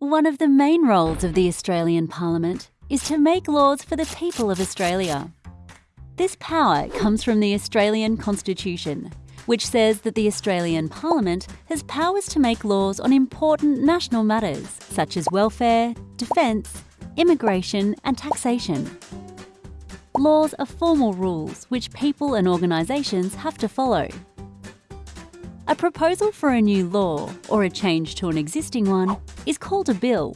One of the main roles of the Australian Parliament is to make laws for the people of Australia. This power comes from the Australian Constitution, which says that the Australian Parliament has powers to make laws on important national matters such as welfare, defence, immigration, and taxation. Laws are formal rules which people and organisations have to follow. A proposal for a new law, or a change to an existing one, is called a bill.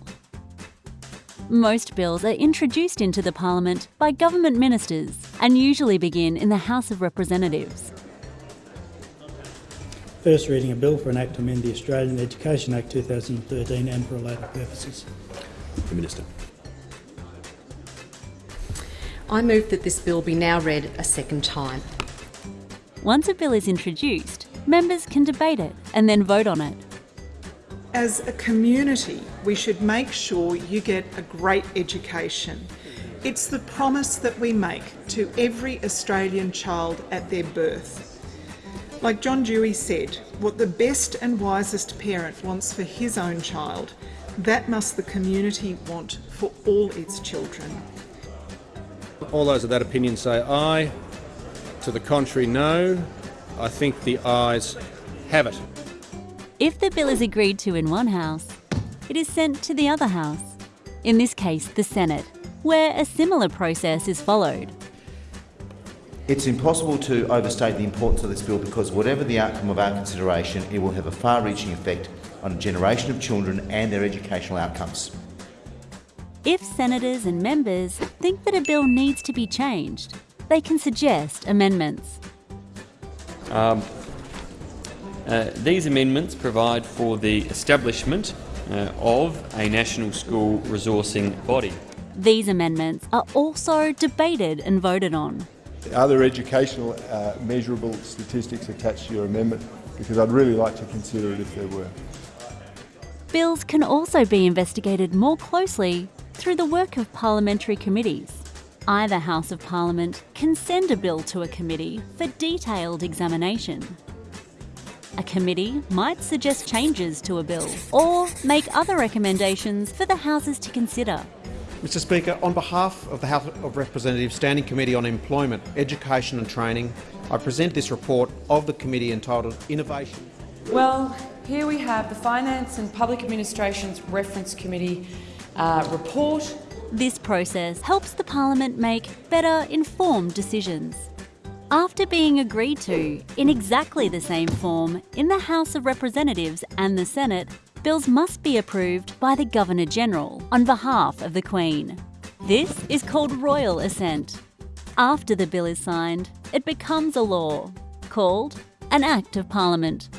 Most bills are introduced into the Parliament by government ministers and usually begin in the House of Representatives. First reading a bill for an act to amend the Australian Education Act 2013 and for related purposes. The Minister. I move that this bill be now read a second time. Once a bill is introduced, members can debate it and then vote on it. As a community, we should make sure you get a great education. It's the promise that we make to every Australian child at their birth. Like John Dewey said, what the best and wisest parent wants for his own child, that must the community want for all its children. All those of that opinion say aye. To the contrary, no. I think the ayes have it. If the bill is agreed to in one House, it is sent to the other House, in this case the Senate, where a similar process is followed. It's impossible to overstate the importance of this bill because whatever the outcome of our consideration, it will have a far-reaching effect on a generation of children and their educational outcomes. If senators and members think that a bill needs to be changed, they can suggest amendments. Um, uh, these amendments provide for the establishment uh, of a national school resourcing body. These amendments are also debated and voted on. Are there educational uh, measurable statistics attached to your amendment? Because I'd really like to consider it if there were. Bills can also be investigated more closely through the work of parliamentary committees. Either House of Parliament can send a bill to a committee for detailed examination. A committee might suggest changes to a bill or make other recommendations for the Houses to consider. Mr Speaker, on behalf of the House of Representatives Standing Committee on Employment, Education and Training, I present this report of the committee entitled Innovation. Well, here we have the Finance and Public Administration's Reference Committee uh, report. This process helps the Parliament make better informed decisions. After being agreed to, in exactly the same form, in the House of Representatives and the Senate, bills must be approved by the Governor-General on behalf of the Queen. This is called royal assent. After the bill is signed, it becomes a law, called an Act of Parliament.